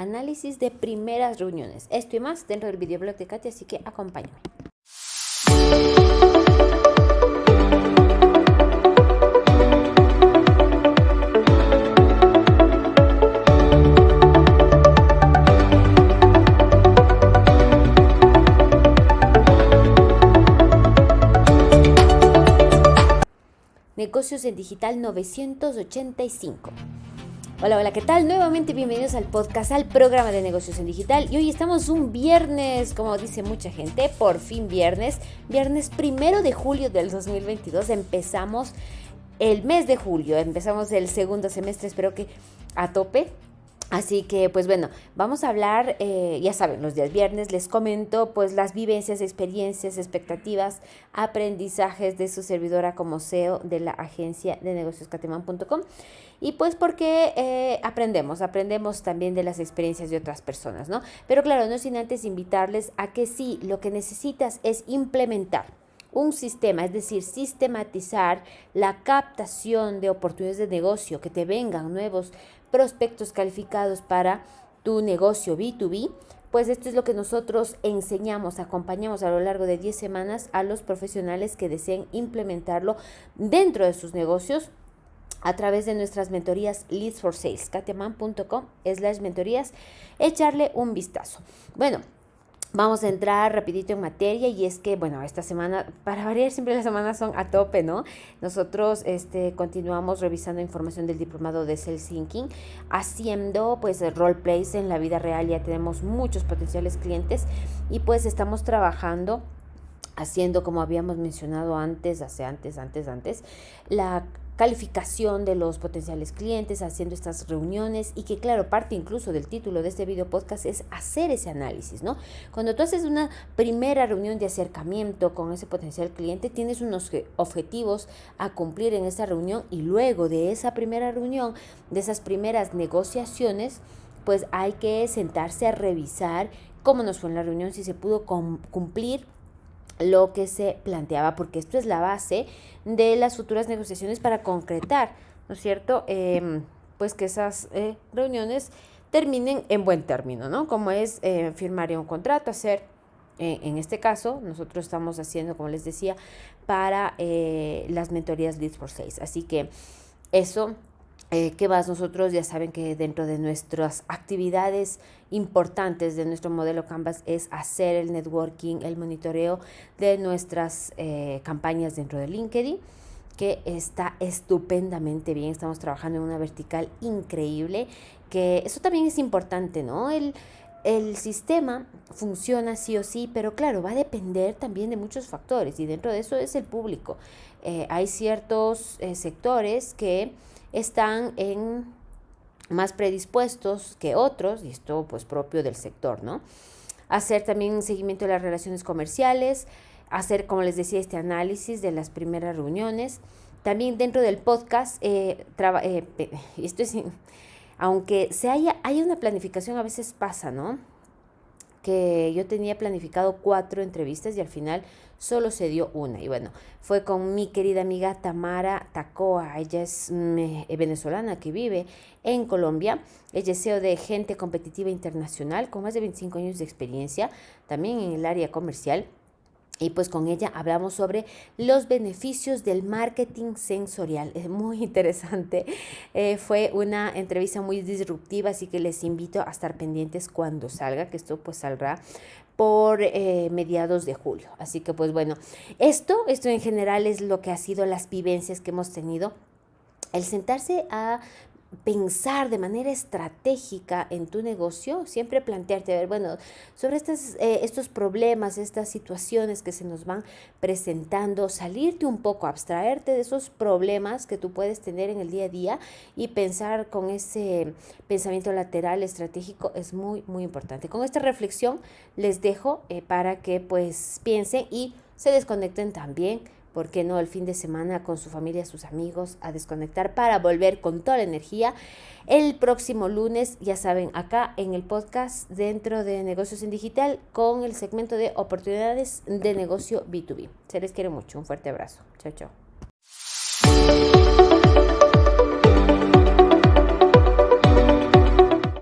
análisis de primeras reuniones. Esto y más dentro del videoblog de Katy, así que acompáñame. Negocios en Digital 985. Hola, hola, ¿qué tal? Nuevamente bienvenidos al podcast, al programa de negocios en digital. Y hoy estamos un viernes, como dice mucha gente, por fin viernes, viernes primero de julio del 2022. Empezamos el mes de julio, empezamos el segundo semestre, espero que a tope. Así que, pues bueno, vamos a hablar, eh, ya saben, los días viernes les comento pues las vivencias, experiencias, expectativas, aprendizajes de su servidora como CEO de la agencia de negocios cateman.com y pues porque eh, aprendemos, aprendemos también de las experiencias de otras personas, ¿no? Pero claro, no sin antes invitarles a que sí, lo que necesitas es implementar un sistema, es decir, sistematizar la captación de oportunidades de negocio, que te vengan nuevos prospectos calificados para tu negocio B2B, pues esto es lo que nosotros enseñamos, acompañamos a lo largo de 10 semanas a los profesionales que deseen implementarlo dentro de sus negocios a través de nuestras mentorías Leads for Sales, katiaman.com slash mentorías, echarle un vistazo. Bueno, Vamos a entrar rapidito en materia y es que, bueno, esta semana, para variar siempre las semanas son a tope, ¿no? Nosotros este, continuamos revisando información del diplomado de Sales Thinking, haciendo pues role plays en la vida real, ya tenemos muchos potenciales clientes y pues estamos trabajando haciendo como habíamos mencionado antes, hace antes, antes, antes, la calificación de los potenciales clientes, haciendo estas reuniones y que claro, parte incluso del título de este video podcast es hacer ese análisis, ¿no? Cuando tú haces una primera reunión de acercamiento con ese potencial cliente, tienes unos objetivos a cumplir en esa reunión y luego de esa primera reunión, de esas primeras negociaciones, pues hay que sentarse a revisar cómo nos fue en la reunión, si se pudo cumplir lo que se planteaba, porque esto es la base de las futuras negociaciones para concretar, ¿no es cierto? Em, pues que esas eh, reuniones terminen en buen término, ¿no? Como es eh, firmar un contrato, hacer, eh, en este caso, nosotros estamos haciendo, como les decía, para las mentorías Leads for Sales. Así que eso eh, ¿Qué más? Nosotros ya saben que dentro de nuestras actividades importantes de nuestro modelo Canvas es hacer el networking, el monitoreo de nuestras eh, campañas dentro de LinkedIn, que está estupendamente bien. Estamos trabajando en una vertical increíble, que eso también es importante, ¿no? El, el sistema funciona sí o sí, pero claro, va a depender también de muchos factores y dentro de eso es el público. Eh, hay ciertos sectores que están en más predispuestos que otros, y esto pues propio del sector, ¿no? Hacer también seguimiento de las relaciones comerciales, hacer, como les decía, este análisis de las primeras reuniones. También dentro del podcast, eh, eh, esto es, aunque se haya, haya una planificación, a veces pasa, ¿no? Que yo tenía planificado cuatro entrevistas y al final solo se dio una. Y bueno, fue con mi querida amiga Tamara Tacoa. Ella es mm, eh, venezolana que vive en Colombia. Ella es CEO de Gente Competitiva Internacional con más de 25 años de experiencia, también en el área comercial. Y pues con ella hablamos sobre los beneficios del marketing sensorial. Es muy interesante. Eh, fue una entrevista muy disruptiva, así que les invito a estar pendientes cuando salga, que esto pues saldrá por eh, mediados de julio. Así que pues bueno, esto, esto en general es lo que ha sido las vivencias que hemos tenido. El sentarse a pensar de manera estratégica en tu negocio, siempre plantearte, a ver, bueno, sobre estas, eh, estos problemas, estas situaciones que se nos van presentando, salirte un poco, abstraerte de esos problemas que tú puedes tener en el día a día y pensar con ese pensamiento lateral estratégico es muy, muy importante. Con esta reflexión les dejo eh, para que pues piensen y se desconecten también ¿por qué no el fin de semana con su familia, sus amigos, a desconectar para volver con toda la energía? El próximo lunes, ya saben, acá en el podcast dentro de negocios en digital con el segmento de oportunidades de negocio B2B. Se les quiere mucho, un fuerte abrazo. Chao, chao.